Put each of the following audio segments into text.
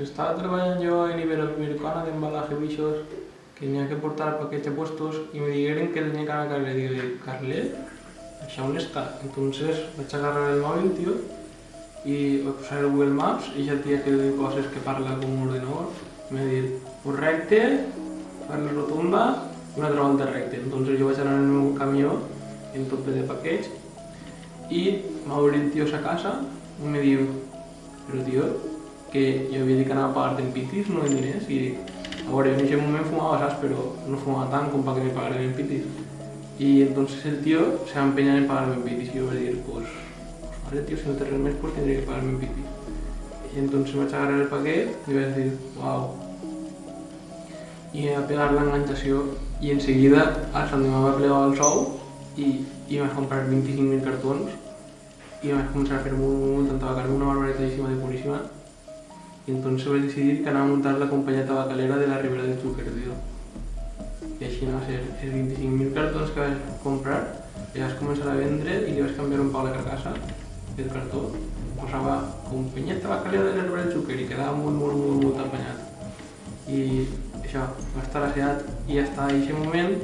que estaba trabajando yo en Iberoamericana de embalaje bichos, que tenía que portar paquetes puestos y me dijeron que tenía que anar Carlet. Digo, Carlet, ¿això on está? Entonces vaig agarrar el móvil, tío, y vaig posar el Google Maps i ja tia que diu coses que parla com un ordenador. Me dir, un recte, fer la rotunda, una altra volta recte. Entonces jo vaig anar en meu camió, en tot de paquets, i m'obre el tio a sa casa i me diu, però tio, que jo havia dit que anava a pagar en pitis, no en diners, i a veure, en aquell moment fumava, saps, però no fumava tant com para que me pagaren en pitis. Y entonces el tío se va a empeñar en pagarme en pitis y yo voy a decir, pues, pues vale tío, si no te remes, pues tendré que pagarme en pitis. Y entonces me voy a agarrar el paquete y voy a decir, wow. Y me va a pegar la enganchación y enseguida al Sant me va plegar el sou me vas a comprar 25.000 cartons y me vas a a hacer muy, muy, muy tabacarme una barbaridadísima de purísima. Y entonces a decidir que anava a montar la compañía tabacalera de la Ribera del Xúquer. I així va ser els 25.000 cartons que vaig comprar, i vaig començar a vendre i li vaig canviar un pal de carcassa del cartó. Posava companyia tabacalera de la Ribera del Xúquer i quedava molt, molt, molt, molt apanyat. I això, va estar asseat i ja està, en aquest moment,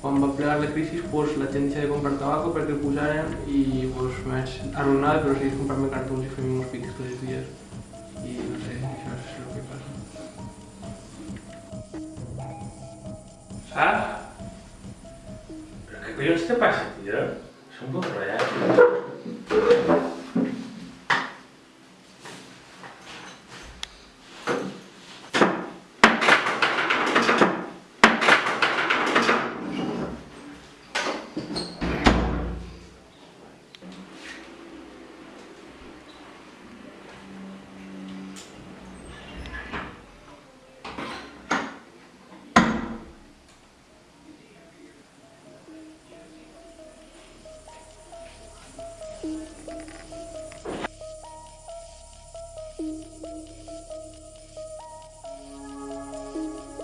quan va plegar la crisi, pues, la gent deixa de comprar tabaco perquè el posaren i pues, me vaig arruïnar, però seguís comprant cartons i fent uns pics tots els dies. ¿Ah? ¿Pero qué coño te este pasa, tío? Es un poco raro.